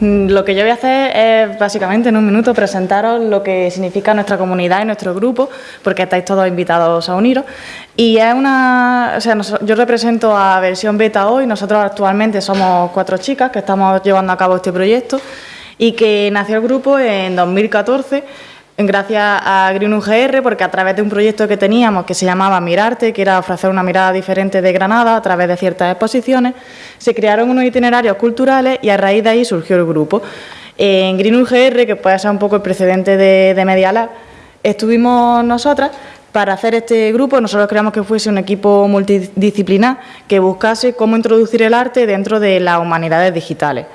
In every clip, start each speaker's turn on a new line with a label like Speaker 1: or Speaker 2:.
Speaker 1: Mm, lo que yo voy a hacer es básicamente en un minuto presentaros lo que significa nuestra comunidad y nuestro grupo, porque estáis todos invitados a uniros. Y es una, o sea, yo represento a Versión Beta hoy, nosotros actualmente somos cuatro chicas que estamos llevando a cabo este proyecto y que nació el grupo en 2014 gracias a Green UGR, porque a través de un proyecto que teníamos que se llamaba Mirarte, que era ofrecer una mirada diferente de Granada a través de ciertas exposiciones, se crearon unos itinerarios culturales y a raíz de ahí surgió el grupo. En Green UGR, que puede ser un poco el precedente de, de Media estuvimos nosotras para hacer este grupo nosotros creamos que fuese un equipo multidisciplinar que buscase cómo introducir el arte dentro de las humanidades digitales.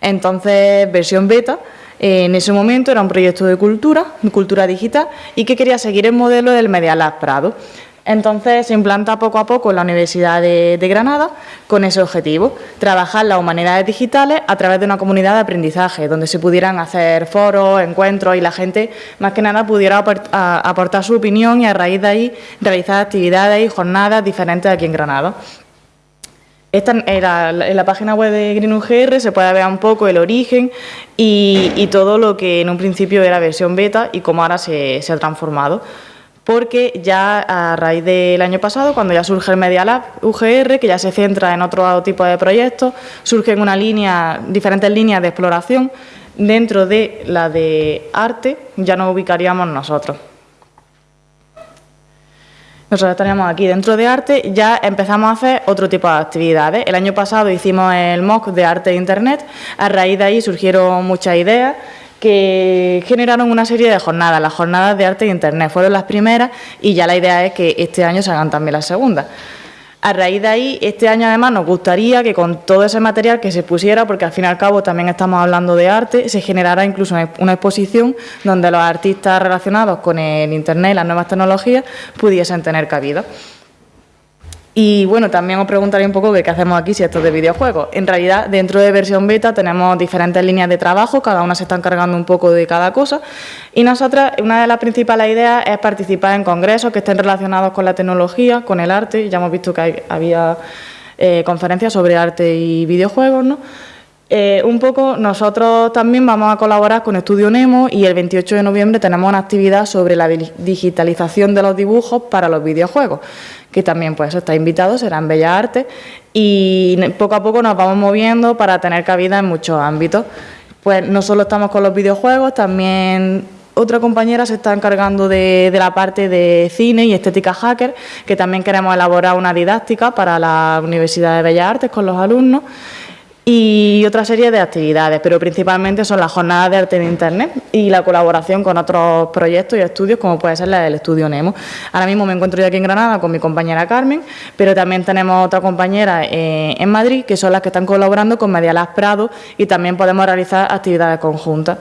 Speaker 1: Entonces, versión beta, en ese momento era un proyecto de cultura, de cultura digital, y que quería seguir el modelo del Media Lab Prado. Entonces se implanta poco a poco en la Universidad de, Granada con ese objetivo, trabajar las humanidades digitales a través de una comunidad de aprendizaje, donde se pudieran hacer foros, encuentros y la gente más que nada pudiera aportar su opinión y a raíz de ahí realizar actividades y jornadas diferentes aquí en Granada. Esta era en la página web de Green UGR se puede ver un poco el origen y, todo lo que en un principio era versión beta y cómo ahora se, ha transformado. Porque ya a raíz del año pasado, cuando ya surge el Media Lab UGR, que ya se centra en otro tipo de proyectos, surgen una línea, diferentes líneas de exploración. Dentro de la de arte ya nos ubicaríamos nosotros. Nosotros estaríamos aquí dentro de arte, ya empezamos a hacer otro tipo de actividades. El año pasado hicimos el MOOC de arte e internet, a raíz de ahí surgieron muchas ideas que generaron una serie de jornadas. Las jornadas de arte e internet fueron las primeras y ya la idea es que este año se hagan también las segundas. A raíz de ahí, este año además nos gustaría que con todo ese material que se pusiera, porque al fin y al cabo también estamos hablando de arte, se generara incluso una exposición donde los artistas relacionados con el Internet y las nuevas tecnologías pudiesen tener cabida. Y bueno, también os preguntaré un poco qué hacemos aquí si esto es de videojuegos. En realidad, dentro de versión beta tenemos diferentes líneas de trabajo, cada una se está encargando un poco de cada cosa. Y nosotras, una de las principales ideas es participar en congresos que estén relacionados con la tecnología, con el arte. Ya hemos visto que había eh, conferencias sobre arte y videojuegos, ¿no? Eh, un poco nosotros también vamos a colaborar con Estudio Nemo y el 28 de noviembre tenemos una actividad sobre la digitalización de los dibujos para los videojuegos, que también pues está invitado, será en Bellas Artes y poco a poco nos vamos moviendo para tener cabida en muchos ámbitos. Pues no solo estamos con los videojuegos, también otra compañera se está encargando de, de, la parte de cine y estética hacker, que también queremos elaborar una didáctica para la Universidad de Bellas Artes con los alumnos y otra serie de actividades, pero principalmente son las jornadas de arte en Internet y la colaboración con otros proyectos y estudios como puede ser la del Estudio Nemo. Ahora mismo me encuentro yo aquí en Granada con mi compañera Carmen, pero también tenemos otra compañera eh, en Madrid que son las que están colaborando con Medialas Prado y también podemos realizar actividades conjuntas.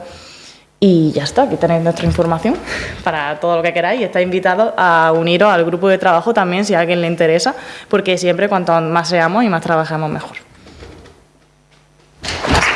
Speaker 1: Y ya está, aquí tenéis nuestra información para todo lo que queráis. Estáis invitados a uniros al grupo de trabajo también si a alguien le interesa, porque siempre cuanto más seamos y más trabajemos mejor.